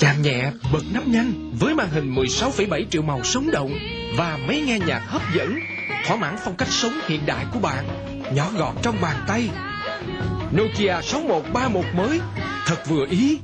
Chạm nhẹ, bật nắp nhanh với màn hình 16,7 triệu màu sống động và máy nghe nhạc hấp dẫn, thỏa mãn phong cách sống hiện đại của bạn, nhỏ gọn trong bàn tay. Nokia 6131 mới, thật vừa ý